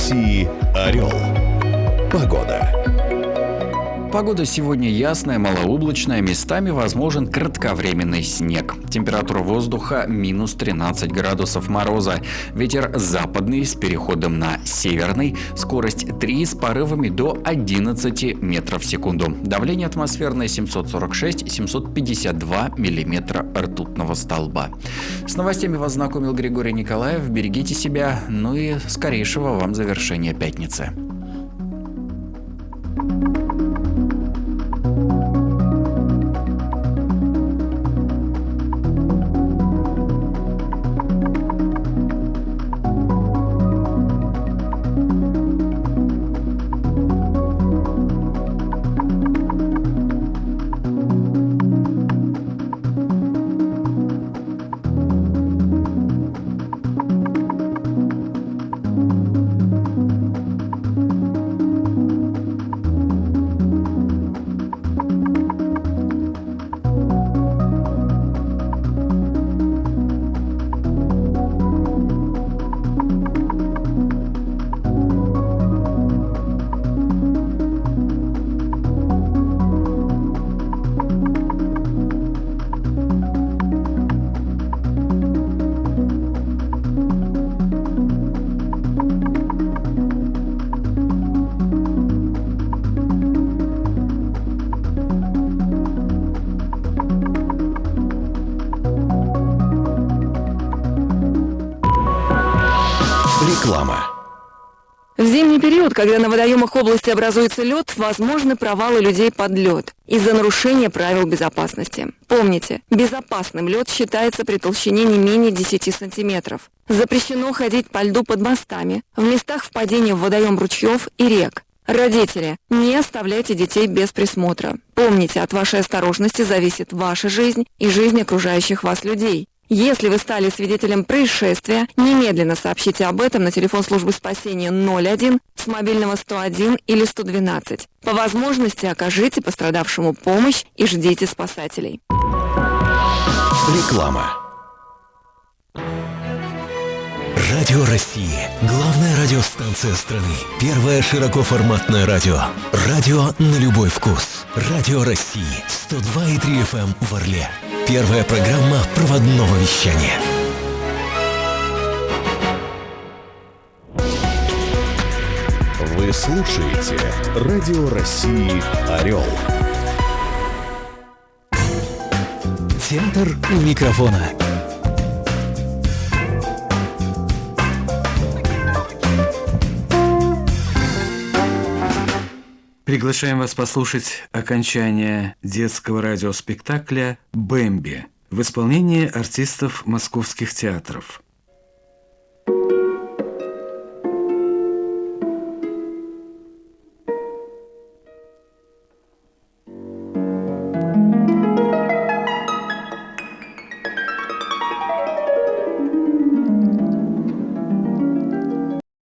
России «Орел». Погода. Погода сегодня ясная, малооблачная, местами возможен кратковременный снег. Температура воздуха минус 13 градусов мороза. Ветер западный с переходом на северный. Скорость 3 с порывами до 11 метров в секунду. Давление атмосферное 746-752 миллиметра ртутного столба. С новостями вас знакомил Григорий Николаев. Берегите себя, ну и скорейшего вам завершения пятницы. Реклама. В зимний период, когда на водоемах области образуется лед, возможны провалы людей под лед из-за нарушения правил безопасности. Помните, безопасным лед считается при толщине не менее 10 сантиметров. Запрещено ходить по льду под мостами, в местах впадения в водоем ручьев и рек. Родители, не оставляйте детей без присмотра. Помните, от вашей осторожности зависит ваша жизнь и жизнь окружающих вас людей. Если вы стали свидетелем происшествия, немедленно сообщите об этом на телефон службы спасения 01 с мобильного 101 или 112. По возможности окажите пострадавшему помощь и ждите спасателей. Реклама. Радио России. Главная радиостанция страны. Первое широкоформатное радио. Радио на любой вкус. Радио России. 102,3 FM в Орле. Первая программа проводного вещания. Вы слушаете Радио России Орел. Центр у микрофона. Приглашаем вас послушать окончание детского радиоспектакля «Бэмби» в исполнении артистов московских театров.